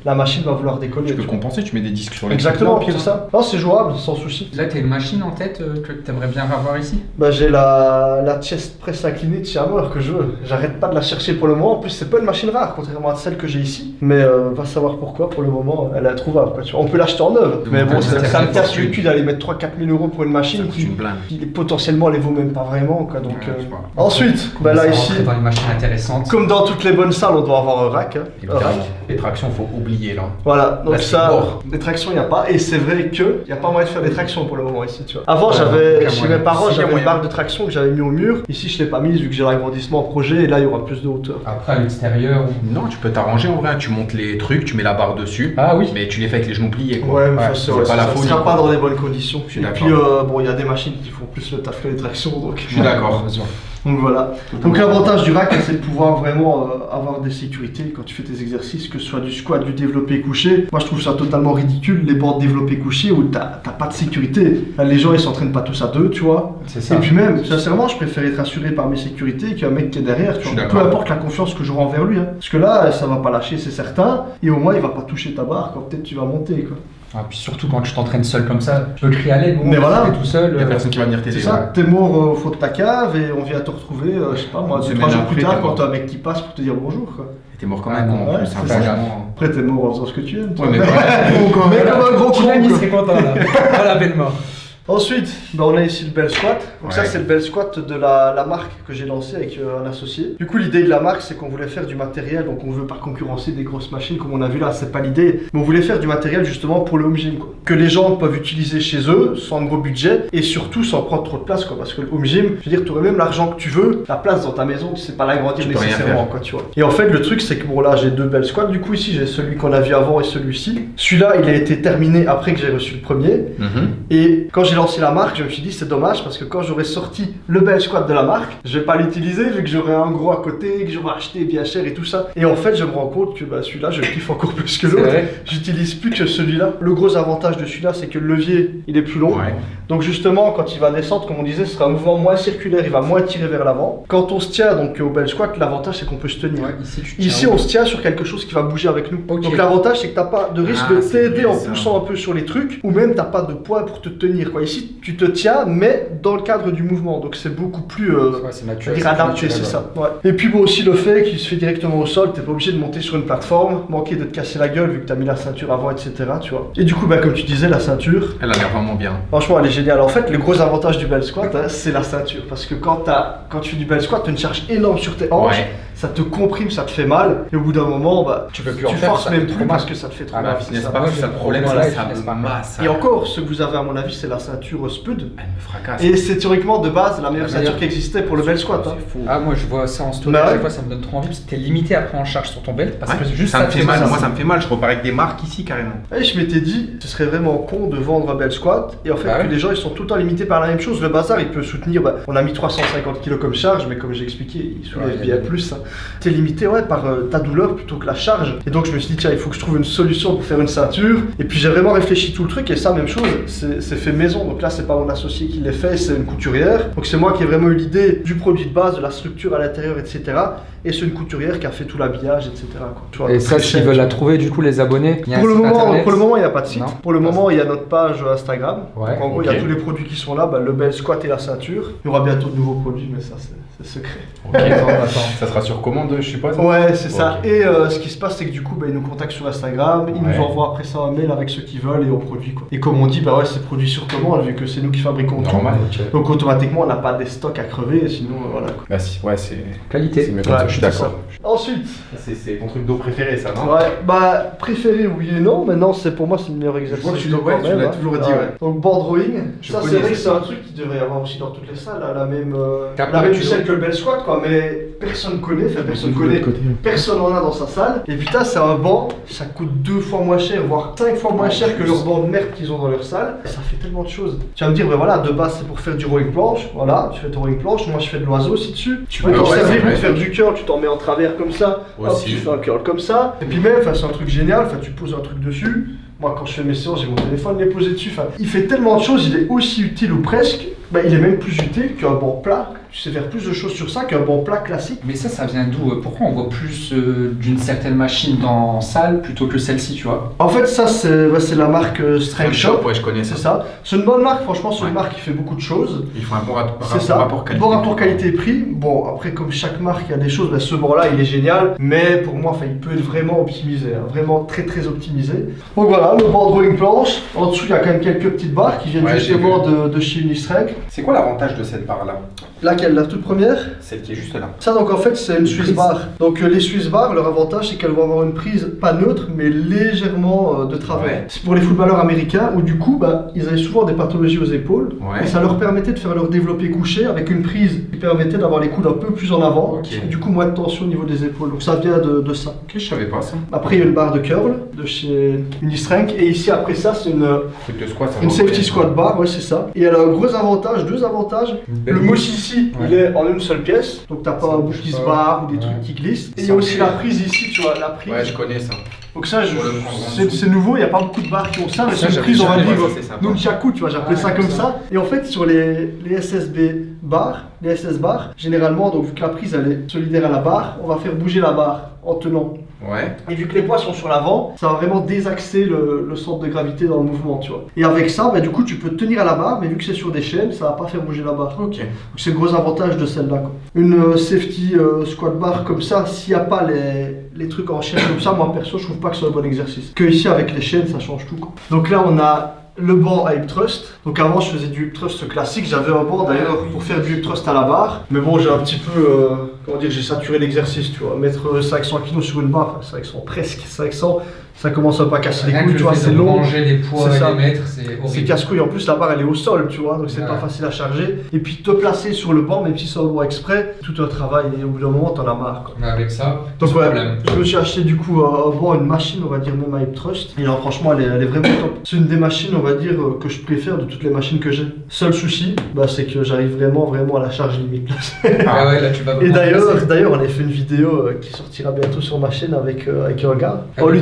Speaker 3: la machine va vouloir décoller.
Speaker 5: Tu peux
Speaker 3: tu
Speaker 5: compenser, tu mets des disques sur les
Speaker 3: Exactement,
Speaker 5: pieds,
Speaker 3: c'est ça. Non, c'est jouable, sans souci.
Speaker 1: Là, t'as une machine en tête euh, que t'aimerais bien avoir ici?
Speaker 3: Bah, j'ai la, la chest press inclinée de chez Hammer que je veux. J'arrête pas de la chercher pour le moment. En plus, c'est pas une machine rare, contrairement à celle que j'ai ici. Mais euh, va savoir pourquoi, pour le moment, elle est introuvable. Quoi. On peut l'acheter en neuve. Mais bon, ça, me casse le cul d'aller mettre 3-4 000 euros pour une machine qui, qui potentiellement les vaut même pas vraiment. Quoi, donc,
Speaker 5: Ouais,
Speaker 3: euh. Ensuite, bah, là ici.
Speaker 1: rentrer dans une machine intéressante.
Speaker 3: Comme dans toutes les bonnes salles, on doit avoir un rack. hein. Un
Speaker 5: Évidemment.
Speaker 3: rack.
Speaker 5: Les tractions, faut oublier là.
Speaker 3: Voilà, donc
Speaker 5: Là,
Speaker 3: ça,
Speaker 5: mort.
Speaker 3: des tractions, il n'y a pas. Et c'est vrai qu'il n'y a pas moyen de faire des tractions pour le moment ici, tu vois. Avant,
Speaker 1: Ouais,
Speaker 3: j'avais, chez
Speaker 1: moyen.
Speaker 3: mes parents,
Speaker 5: Si,
Speaker 3: j'avais une barre de traction que j'avais mis au mur. Ici, je ne l'ai pas mise vu que j'ai l'agrandissement en projet et là, il y aura plus de hauteur.
Speaker 1: Après, à l'extérieur.
Speaker 5: Non, tu peux t'arranger en vrai. Tu montes les trucs, tu mets la barre dessus.
Speaker 1: Ah oui.
Speaker 5: Mais tu les fais avec les genoux pliés quoi.
Speaker 3: Ouais, mais
Speaker 5: Ouais,
Speaker 3: ça,
Speaker 5: c'est
Speaker 3: ouais,
Speaker 5: pas
Speaker 3: ça,
Speaker 5: la
Speaker 3: ça
Speaker 5: folie.
Speaker 3: sera pas dans les bonnes conditions. Et puis, euh, bon, il y a des machines qui font plus le taf que les tractions, donc.
Speaker 5: Je suis d'accord.
Speaker 3: Donc voilà. Donc l'avantage du rack, c'est de pouvoir vraiment euh, avoir des sécurités quand tu fais tes exercices, que ce soit du squat, du développé couché. Moi, je trouve ça totalement ridicule, les bandes développé couché où t'as pas de sécurité. Là, les gens, ils s'entraînent pas tous à deux, tu vois.
Speaker 1: C'est ça.
Speaker 3: Et puis même, sincèrement, je préfère être assuré par mes sécurités qu'un mec qui est derrière, tu vois. Peu importe la confiance que j'aurai envers lui. hein. Parce que là, ça va pas lâcher, c'est certain. Et au moins, il va pas toucher ta barre quand peut-être tu vas monter, quoi.
Speaker 1: Ah, puis surtout quand tu t'entraînes seul comme ça, tu peux crier à l'aide.
Speaker 3: Mais voilà.
Speaker 1: T'es tout seul.
Speaker 5: Il y a
Speaker 1: euh,
Speaker 5: personne qui va venir t'aider.
Speaker 3: C'est ça, t'es mort euh, au fond de ta cave et on vient te retrouver, euh, je sais pas moi, trois jours plus tard quand t'as un mec qui passe pour te dire bonjour, quoi.
Speaker 5: Et T'es mort comme
Speaker 1: Ah,
Speaker 5: un con en
Speaker 3: ouais,
Speaker 5: plus.
Speaker 3: c'est
Speaker 5: hein.
Speaker 3: Après, t'es mort en faisant ce que tu aimes. toi.
Speaker 5: Ouais, mais voilà.
Speaker 3: Mais comme un gros con.
Speaker 1: Serait content là. La belle mort.
Speaker 3: Ensuite, bah, on a ici le bel squat. Donc ça, c'est le bel squat de la, la marque que j'ai lancé avec euh, un associé. Du coup, l'idée de la marque, c'est qu'on voulait faire du matériel. Donc, on veut pas concurrencer des grosses machines comme on a vu là. C'est pas l'idée. Mais on voulait faire du matériel justement pour le home gym, quoi. Que les gens peuvent utiliser chez eux sans gros budget et surtout sans prendre trop de place, quoi. Parce que le home gym, je veux dire, tu aurais même l'argent que tu veux, la place dans ta maison, tu sais pas l'agrandir nécessairement, quoi, tu vois. Et en fait, le truc, c'est que bon, là, j'ai deux belles squats. Du coup, ici, j'ai celui qu'on a vu avant et celui-ci. Celui-là, il a été terminé après que j'ai reçu le premier.
Speaker 5: Mhm.
Speaker 3: Et quand j'ai lancé la marque, je me suis dit c'est dommage parce que quand j'aurais sorti le bel squat de la marque, je vais pas l'utiliser vu que j'aurais un gros à côté, que j'aurais acheté bien cher et tout ça. Et en fait, je me rends compte que bah, celui-là, je kiffe encore plus que l'autre. J'utilise plus que celui-là. Le gros avantage de celui-là, c'est que le levier, il est plus long.
Speaker 5: Ouais.
Speaker 3: Donc justement, quand il va descendre, comme on disait, ce sera un mouvement moins circulaire, il va moins tirer vers l'avant. Quand on se tient donc au bel squat, l'avantage c'est qu'on peut se tenir.
Speaker 1: Ouais, ici, tu
Speaker 3: Ici,
Speaker 1: tiens
Speaker 3: on se tient sur quelque chose qui va bouger avec nous. Donc l'avantage, c'est que t'as pas de risque
Speaker 5: Ah,
Speaker 3: de t'aider en poussant un peu sur les trucs, ou même t'as pas de poids pour te tenir. Quoi. Ici, tu te tiens, mais dans le cadre du mouvement. Donc c'est beaucoup plus euh,
Speaker 1: Ouais, c'est naturel.
Speaker 3: ça. Ouais. Et puis bon, aussi le fait qu'il se fait directement au sol, t'es pas obligé de monter sur une plateforme, manquer de te casser la gueule vu que t'as mis la ceinture avant, etc. Tu vois. Et du coup, bah, comme tu disais, la ceinture,
Speaker 5: Elle a l'air vraiment bien.
Speaker 3: Franchement, elle est géniale. En fait, le gros avantage du bel squat, hein, c'est la ceinture. Parce que quand, t'as- quand tu fais du bel squat, tu as une charge énorme sur tes hanches,
Speaker 5: Ouais.
Speaker 3: Ça te comprime, ça te fait mal. Et au bout d'un moment, bah,
Speaker 1: Tu peux plus en
Speaker 3: tu
Speaker 1: faire,
Speaker 3: forces même plus
Speaker 1: trop
Speaker 3: parce que ça te fait trop
Speaker 1: Ah,
Speaker 3: mal. c'est
Speaker 5: pas, c'est le problème, ça, ça masse.
Speaker 3: Et encore, ce que vous avez à mon avis, c'est la ceinture Spud.
Speaker 5: Elle me fracasse.
Speaker 3: Et c'est théoriquement de base la meilleure ceinture qui existait pour le bel squat. hein.
Speaker 1: Ah, moi je vois ça en story,
Speaker 3: Bah ouais.
Speaker 1: chaque fois ça me donne trop envie parce que t'es limité à prendre en charge sur ton belt. Parce
Speaker 5: Ouais,
Speaker 1: que juste
Speaker 5: ça me fait mal, moi ça me fait mal, je repars avec des marques ici carrément.
Speaker 3: Et je m'étais dit, ce serait vraiment con de vendre un bel squat et en fait
Speaker 1: Bah
Speaker 3: que
Speaker 1: ouais.
Speaker 3: les gens ils sont tout le temps limités par la même chose. Le bazar il peut soutenir, bah, on a mis 350 kg comme charge, mais comme j'ai expliqué, il soulève bien plus. hein. T'es limité ouais, par euh, ta douleur plutôt que la charge. Et donc je me suis dit, tiens, il faut que je trouve une solution pour faire une ceinture. Et puis j'ai vraiment réfléchi tout le truc et ça, même chose, c'est fait maison. Donc là, c'est pas mon associé qui les fait, c'est une couturière. Donc c'est moi qui ai vraiment eu l'idée du produit de base, de la structure à l'intérieur, etc. Et c'est une couturière qui a fait tout l'habillage, etc. quoi. Tu vois,
Speaker 1: Et ça, s'ils veulent la trouver, du coup, les abonnés, il y a un
Speaker 3: Pour le,
Speaker 1: site
Speaker 3: moment,
Speaker 1: internet
Speaker 3: pour le moment, il n'y a pas de site.
Speaker 1: Non
Speaker 3: pour le moment, il y a notre page Instagram.
Speaker 1: Ouais,
Speaker 3: Donc, en gros, il y a tous les produits qui sont là, bah, le bel squat et la ceinture. Il y aura bientôt de nouveaux produits, mais ça, c'est c'est secret.
Speaker 5: Ok.
Speaker 1: Attends, attends.
Speaker 5: Ça sera sur commande, je suppose?
Speaker 3: Ouais, c'est ça. Et euh, ce qui se passe, c'est que du coup, bah, ils nous contactent sur Instagram, ils
Speaker 5: Ouais.
Speaker 3: nous envoient après ça un mail avec ceux qu'ils veulent et on produit quoi. Et comme on dit, bah ouais, c'est produit sur commande vu que c'est nous qui fabriquons tout.
Speaker 5: Normal.
Speaker 3: Donc automatiquement, on n'a pas des stocks à crever, sinon euh, voilà quoi.
Speaker 5: Bah si, ouais, c'est c'est
Speaker 1: Qualité.
Speaker 5: mieux
Speaker 3: Ouais,
Speaker 5: je suis d'accord.
Speaker 3: Ensuite,
Speaker 5: C'est ton truc d'eau préféré, ça, non?
Speaker 3: Ouais, bah préféré oui et non. Maintenant, c'est pour moi c'est le meilleur exercice.
Speaker 5: vois que tu
Speaker 3: d'eau
Speaker 5: l'as-
Speaker 3: hein.
Speaker 5: toujours dit, ouais.
Speaker 3: Donc board drawing,
Speaker 5: Je
Speaker 3: ça c'est vrai que c'est un truc qui devrait y avoir aussi dans toutes les salles, à la même, euh,
Speaker 1: Cap-
Speaker 3: la même que le bel squat quoi. Mais personne connaît, enfin personne connaît. Personne en a dans sa salle. Et putain, c'est un banc, ça coûte deux fois moins cher, voire cinq fois moins cher que leur banc de merde qu'ils ont dans leur salle. Et ça fait tellement de choses. Tu vas me dire, ben voilà, de base c'est pour faire du rowing planche. Voilà, tu fais ton rowing planche. Moi je fais de l'oiseau aussi dessus. Tu peux t'en servir pour faire du curl, tu t'en mets en travers comme ça. Hop, tu fais un curl comme ça. Et puis même, c'est un truc génial. Tu poses un truc dessus. Moi, quand je fais mes séances, j'ai mon téléphone les poser dessus. Enfin, il fait tellement de choses, il est aussi utile ou presque. Bah, il est même plus utile qu'un banc plat. Tu sais faire plus de choses sur ça qu'un banc plat classique.
Speaker 1: Mais ça, ça vient d'où Pourquoi on voit plus euh, d'une certaine machine dans salle plutôt que celle-ci, tu vois?
Speaker 3: En fait, ça, c'est ouais, la marque euh, Strength Shop.
Speaker 5: ouais, je connais
Speaker 3: C'est ça. C'est une bonne marque, franchement, c'est une marque qui fait beaucoup de choses.
Speaker 5: Ils font un bon rapport,
Speaker 3: C'est ça.
Speaker 5: rapport qualité.
Speaker 3: Bon rapport qualité-prix. Bon, après, comme chaque marque, il y a des choses. bah, ce banc-là, il est génial. Mais pour moi, enfin, il peut être vraiment optimisé. hein, vraiment très, très optimisé. Donc voilà, le banc drawing planche. En dessous, il y a quand même quelques petites barres qui viennent
Speaker 5: Ouais,
Speaker 3: justement de, de chez Unistrength.
Speaker 5: C'est quoi l'avantage de cette barre-là?
Speaker 3: Laquelle La toute première
Speaker 5: Celle qui est juste là.
Speaker 3: Ça donc en fait c'est une Swiss bar. Donc euh, les Swiss bars, leur avantage c'est qu'elles vont avoir une prise pas neutre mais légèrement euh, de travers.
Speaker 5: Ouais.
Speaker 3: C'est pour les footballeurs américains où du coup bah, ils avaient souvent des pathologies aux épaules
Speaker 5: Ouais.
Speaker 3: et ça leur permettait de faire leur développé couché avec une prise qui permettait d'avoir les coudes un peu plus en avant
Speaker 5: Ok.
Speaker 3: et du coup moins de tension au niveau des épaules. Donc ça vient de, de ça.
Speaker 5: Ok, je savais pas ça.
Speaker 3: Après il y a une barre de curl de chez Unistrength et ici après ça c'est une,
Speaker 5: squat,
Speaker 3: une safety squat bar, ouais c'est ça. Et elle a un gros avantage, deux avantages. Le mochi ici,
Speaker 1: Ouais.
Speaker 3: il est en une seule pièce, donc t'as pas un bout
Speaker 1: bouge
Speaker 3: qui se barre ou des
Speaker 1: Ouais.
Speaker 3: trucs qui glissent. Et il y a aussi la prise ici, tu vois, la prise.
Speaker 5: Ouais, je connais ça.
Speaker 3: Donc ça, c'est nouveau, il n'y a pas beaucoup de barres qui ont ça, mais c'est une prise, on va
Speaker 5: sympa.
Speaker 3: nunchaku, tu vois, j'appelais ça comme ça. Et en fait, sur les, les SSB bars, les SS bars, généralement, donc vu que la prise, elle est solidaire à la barre, on va faire bouger la barre en tenant.
Speaker 5: Ouais.
Speaker 3: Et vu que les poids sont sur l'avant, ça va vraiment désaxer le, le centre de gravité dans le mouvement, tu vois. Et avec ça, bah, du coup, tu peux tenir à la barre, mais vu que c'est sur des chaînes, ça va pas faire bouger la barre.
Speaker 5: Ok.
Speaker 3: Donc c'est le gros avantage de celle-là. quoi. Une euh, safety euh, squat bar comme ça, s'il n'y a pas les, les trucs en chaîne comme ça, moi perso, je trouve pas que c'est un bon exercice. Que ici avec les chaînes, ça change tout. quoi. Donc là, on a le banc à hip thrust. Donc avant, je faisais du hip thrust classique. J'avais un banc d'ailleurs pour faire du hip thrust à la barre. Mais bon, j'ai un petit peu, euh, comment dire, j'ai saturé l'exercice, tu vois. Mettre euh, 500 kg sur une barre, enfin 500 presque, 500, ça commence à casser les couilles,
Speaker 1: le
Speaker 3: tu vois, c'est long.
Speaker 1: ranger les poids
Speaker 3: C'est
Speaker 1: et
Speaker 3: ça.
Speaker 1: les mettre, c'est
Speaker 3: C'est
Speaker 1: horrible.
Speaker 3: casse-couille. En plus, la barre elle est au sol, tu vois, donc c'est
Speaker 1: Ouais.
Speaker 3: pas facile à charger. Et puis te placer sur le banc, même si c'est un banc exprès, tout un travail. Et au bout d'un moment, t'en as marre. Quoi.
Speaker 1: Mais avec ça,
Speaker 3: Donc ouais,
Speaker 1: problème.
Speaker 3: je me suis acheté du coup un un banc, une machine, on va dire même à hip thrust. Et alors franchement, elle est, elle est vraiment top. C'est une des machines, on va dire, euh, que je préfère de toutes les machines que j'ai. Seul souci, bah, c'est que j'arrive vraiment, vraiment à la charge limite.
Speaker 1: Ah ouais, là tu vas
Speaker 3: Et d'ailleurs, on a fait une vidéo euh, qui sortira bientôt sur ma chaîne avec, euh, avec un gars.
Speaker 1: Ah
Speaker 3: En
Speaker 1: oui.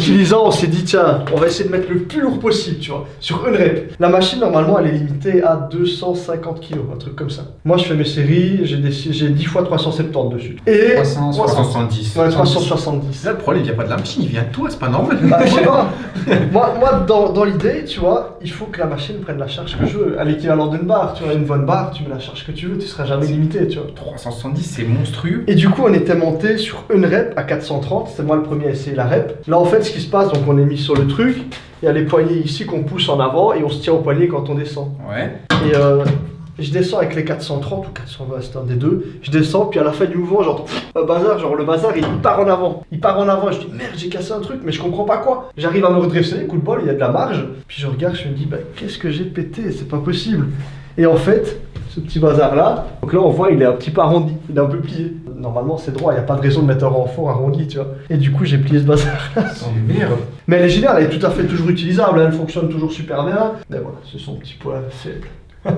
Speaker 3: On s'est dit, tiens, on va essayer de mettre le plus lourd possible, tu vois, sur une rep. La machine, normalement, elle est limitée à 250 kg, un truc comme ça. Moi, je fais mes séries, j'ai des- j'ai 10 fois 370 dessus. Et
Speaker 1: 360.
Speaker 5: 370.
Speaker 3: ouais, 370.
Speaker 5: Là, le problème, il vient pas de la machine, il vient de toi, c'est pas normal.
Speaker 3: Bah, je sais pas. moi, moi dans, dans l'idée, tu vois, il faut que la machine prenne la charge que je veux. À l'équivalent d'une barre, tu vois, une bonne barre, tu mets la charge que tu veux, tu seras jamais limité, tu vois.
Speaker 5: 370, c'est monstrueux.
Speaker 3: Et du coup, on était monté sur une rep à 430. C'est moi le premier à essayer la rep. Là, en fait, ce qui se passe, donc on est mis sur le truc. Il y a les poignets ici qu'on pousse en avant et on se tient au poignet quand on descend.
Speaker 5: Ouais.
Speaker 3: Et euh, je descends avec les 430 ou 420, c'est un des deux. Je descends, puis à la fin du mouvement, j'entends un bazar. Genre, le bazar, il part en avant. Il part en avant. Je dis merde, j'ai cassé un truc, mais je comprends pas quoi. J'arrive à me redresser, coup de bol, il y a de la marge. Puis je regarde, je me dis, bah, qu'est-ce que j'ai pété? C'est pas possible. Et en fait, ce petit bazar là, donc là on voit il est un petit peu arrondi, il est un peu plié. Normalement c'est droit, il n'y a pas de raison de mettre un renfort arrondi, tu vois. Et du coup j'ai plié ce bazar
Speaker 5: merde.
Speaker 3: Mais elle est géniale, elle est tout à fait toujours utilisable, elle fonctionne toujours super bien. Mais voilà, c'est son petit point faible.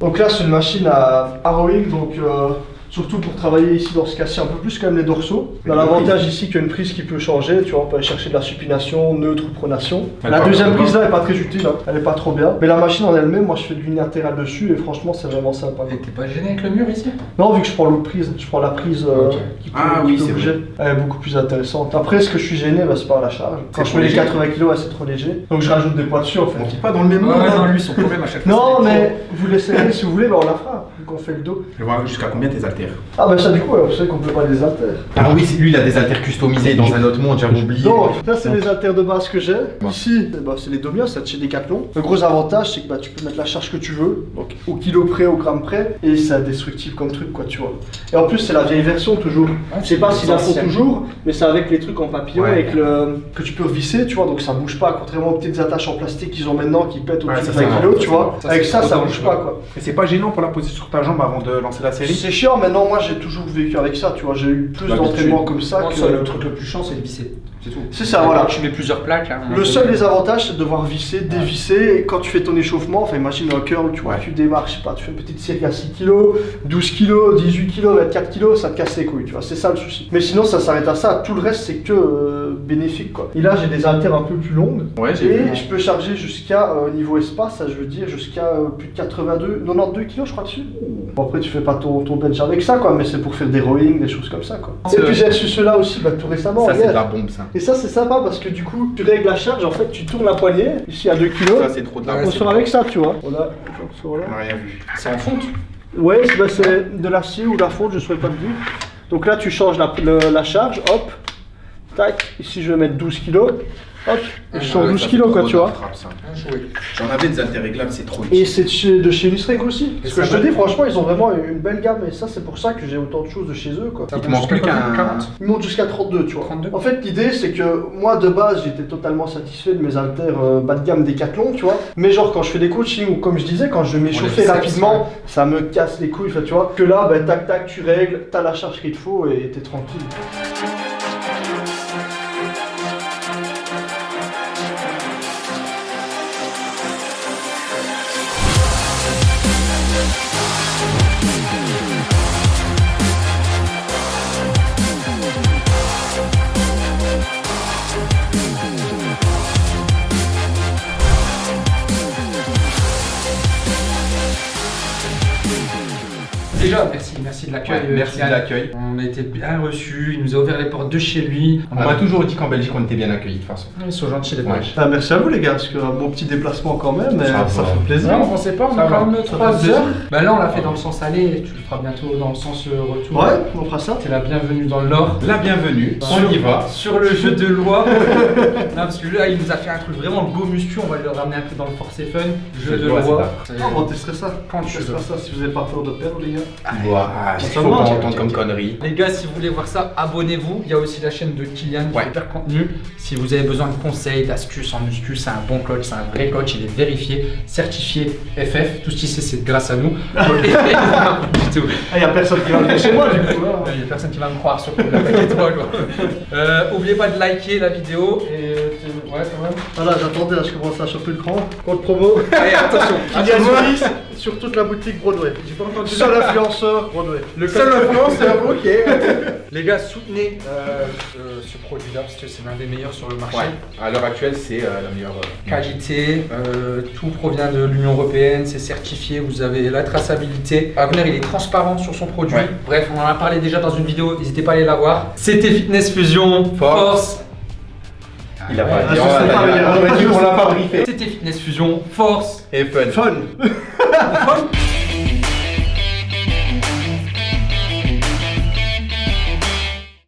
Speaker 3: donc là c'est une machine à, à rowing, donc euh, Surtout pour travailler ici dans ce cas-ci un peu plus quand même les dorsaux. On a l'avantage ici qu'il y a une prise qui peut changer, tu vois, on peut aller chercher de la supination, neutre ou pronation. La deuxième prise là est pas très utile, hein. elle est pas trop bien. Mais la machine en elle-même, moi je fais de l'unilatéral dessus et franchement c'est vraiment sympa.
Speaker 1: Et T'es pas gêné avec le mur ici?
Speaker 3: Non, vu que je prends l'autre prise, je prends la prise euh, qui peut,
Speaker 5: Ah
Speaker 3: qui
Speaker 5: oui,
Speaker 3: bouger. Elle est beaucoup plus intéressante. Après, ce que je suis gêné, bah, c'est par la charge. Quand je mets les
Speaker 5: léger.
Speaker 3: 80 kg, ouais, c'est trop léger. Donc je rajoute des poids dessus en fait.
Speaker 5: On pas dans le même
Speaker 1: Ouais,
Speaker 5: monde.
Speaker 1: non,
Speaker 5: hein.
Speaker 1: lui, son problème à chaque fois.
Speaker 3: Non,
Speaker 1: c'est les
Speaker 3: mais vous l'essayez si vous voulez, bah, on la fera, qu'on fait le dos.
Speaker 5: Vois jusqu'à combien tes haltères
Speaker 3: Ah, bah ça, du coup, ouais, vous savez qu'on peut pas les haltères.
Speaker 5: Ah oui, c'est- lui il a des haltères customisés dans un autre monde, j'avais oublié.
Speaker 3: Non, ça, c'est les haltères de base que j'ai. Ici, bah, c'est les Domios, c'est de chez Decathlon. Le gros avantage, c'est que bah, tu peux mettre la charge que tu veux, donc au kilo près, au gramme près, et c'est indestructible comme truc, quoi, tu vois. Et en plus, c'est la vieille version toujours. Je sais pas s'ils la font toujours, mais c'est avec les trucs en papillon,
Speaker 5: Ouais.
Speaker 3: avec le que tu peux visser, tu vois, donc ça bouge pas, contrairement aux petites attaches en plastique qu'ils ont maintenant qui pètent
Speaker 5: Ouais,
Speaker 3: au-dessus
Speaker 5: ça,
Speaker 3: de 20
Speaker 5: ça,
Speaker 3: kg, tu vois.
Speaker 1: ça,
Speaker 3: avec ça, ça bouge pas, quoi.
Speaker 5: Mais c'est pas gênant pour la poser sur ta jambe avant de lancer la série
Speaker 3: C'est chiant, mais non, moi j'ai toujours vécu avec ça, tu vois, j'ai eu plus
Speaker 1: L'habitude.
Speaker 3: d'entraînement comme ça que.
Speaker 1: ça, le truc le plus chiant, c'est de visser. C'est tout.
Speaker 3: C'est ça, voilà.
Speaker 1: Tu mets plusieurs plaques. hein,
Speaker 3: Le seul des avantages, c'est de devoir visser, dévisser. Et quand tu fais ton échauffement, enfin imagine un curl, tu vois, tu démarres, je sais pas, tu fais une petite série à 6 kg, 12 kg, 18 kg, 24 kg, ça te casse les couilles, tu vois, c'est ça le souci. Mais sinon, ça s'arrête à ça. Tout le reste, c'est que euh, bénéfique, quoi. Et là, j'ai des haltères un peu plus longues.
Speaker 5: Ouais, j'ai
Speaker 3: Et je peux charger jusqu'à, euh, niveau espace, ça je veux dire, jusqu'à euh, plus de 82, 92 kg, je crois, dessus. Bon, après, tu fais pas ton, ton bench avec ça, quoi, mais c'est pour faire des rowing, des choses comme ça, quoi. Et puis, j'ai reçu ceux-là aussi, bah, tout récemment.
Speaker 5: Ça c'est de la bombe ça.
Speaker 3: Et ça c'est sympa parce que du coup tu règles la charge, en fait tu tournes la poignée, ici à 2 kg,
Speaker 5: Ça c'est trop de
Speaker 3: on sort avec ça tu vois. On
Speaker 5: rien vu.
Speaker 1: C'est en fonte.
Speaker 3: Ouais c'est bah, c'est de l'acier ou de la fonte, je ne saurais pas le dire. Donc là tu changes la, le- la charge, hop, tac, ici je vais mettre 12 kg, hop, et je sors
Speaker 5: Ouais,
Speaker 3: 12
Speaker 5: ça,
Speaker 3: kg
Speaker 5: c'est
Speaker 3: quoi tu vois.
Speaker 5: J'en avais des haltères réglables, c'est trop
Speaker 3: Et c'est de chez, de chez aussi. Parce que je te dis franchement ils ont vraiment une belle gamme et ça c'est pour ça que j'ai autant de choses de chez eux quoi.
Speaker 1: Ça
Speaker 5: Il te manque plus
Speaker 1: jusqu'à
Speaker 5: qu'un.
Speaker 1: combien 40
Speaker 3: Ils montent jusqu'à 32, tu vois.
Speaker 1: 32.
Speaker 3: En fait, l'idée, c'est que moi, de base, j'étais totalement satisfait de mes haltères euh, bas de gamme Decathlon, tu vois. Mais genre, quand je fais des coachings, ou comme je disais, quand je m'échauffais
Speaker 1: biceps,
Speaker 3: rapidement, ça me casse les couilles, tu vois. Que là, ben, tac, tac, tu règles, t'as la charge qu'il te faut et t'es tranquille.
Speaker 1: Déjà, merci, merci de l'accueil.
Speaker 5: Ouais,
Speaker 1: euh,
Speaker 5: merci de l'accueil.
Speaker 1: On a été bien reçus, il nous a ouvert les portes de chez lui.
Speaker 5: On m'a toujours dit qu'en Belgique on était bien accueillis de toute façon.
Speaker 1: Ils sont gentils les
Speaker 5: Ouais.
Speaker 1: Belges.
Speaker 3: Ah, merci à vous, les gars, parce que un bon petit déplacement quand même,
Speaker 5: Ça
Speaker 3: ça,
Speaker 5: va.
Speaker 3: fait plaisir.
Speaker 1: Non, on pensait pas, on a
Speaker 5: va.
Speaker 1: quand même
Speaker 3: Ça
Speaker 1: 3
Speaker 3: fait
Speaker 1: heures. Bah là, on l'a fait dans le sens aller, tu le feras bientôt dans le sens euh, retour.
Speaker 3: Ouais, on fera ça.
Speaker 1: C'est la bienvenue dans le Nord.
Speaker 5: La bienvenue, on y va.
Speaker 1: Sur le jeu de loi. non, parce que là, il nous a fait un truc vraiment beau muscu. On va le ramener un peu dans le Force Fun. Jeu
Speaker 5: Jeu de loi.
Speaker 3: Ah, on testerait ça.
Speaker 1: Quand tu
Speaker 3: testerait
Speaker 1: veux.
Speaker 3: ça si vous avez pas peur de perdre, les gars.
Speaker 5: Ah, Il faut comme.
Speaker 1: Les gars, si vous voulez voir ça, abonnez-vous. Il y a aussi la chaîne de Kylian qui
Speaker 5: Ouais.
Speaker 1: fait hyper contenu. Si vous avez besoin de conseils, d'astuces en muscu, c'est un bon coach, c'est un vrai coach. Il est vérifié, certifié FF. Tout ce qu'il sait, c'est grâce à nous. Du tout.
Speaker 3: Ah, y a personne qui va venir chez moi, du coup.
Speaker 1: Il n'y a personne qui va me croire sur la paquet toi quoi. Euh, oubliez pas de liker la vidéo et ouais quand même.
Speaker 3: Voilà, j'attendais, là, je commence à choper le cran. Code promo.
Speaker 1: Allez attention.
Speaker 3: Kylian sur toute la boutique Broadway. J'ai pas entendu. Seul influenceur Broadway.
Speaker 1: Le
Speaker 5: Seul influenceur, ok.
Speaker 1: Les gars, soutenez euh, ce, ce produit-là parce que c'est l'un des meilleurs sur le marché.
Speaker 5: Ouais, à l'heure actuelle, c'est euh, la meilleure. euh,
Speaker 1: Qualité, euh, tout provient de l'Union Européenne, c'est certifié, vous avez la traçabilité. Wagner, il est transparent sur son produit.
Speaker 5: Ouais.
Speaker 1: Bref, on en a parlé déjà dans une vidéo, n'hésitez pas à aller la voir. C'était Fitness Fusion,
Speaker 5: Force.
Speaker 1: Force.
Speaker 5: Il a pas
Speaker 3: Ah,
Speaker 5: dit.
Speaker 3: je
Speaker 5: on
Speaker 3: sais
Speaker 5: l'a
Speaker 3: pas,
Speaker 5: dit, on l'a pas briefé.
Speaker 1: C'était Fitness Fusion, Force.
Speaker 5: Et. Fun.
Speaker 3: Fun
Speaker 1: Von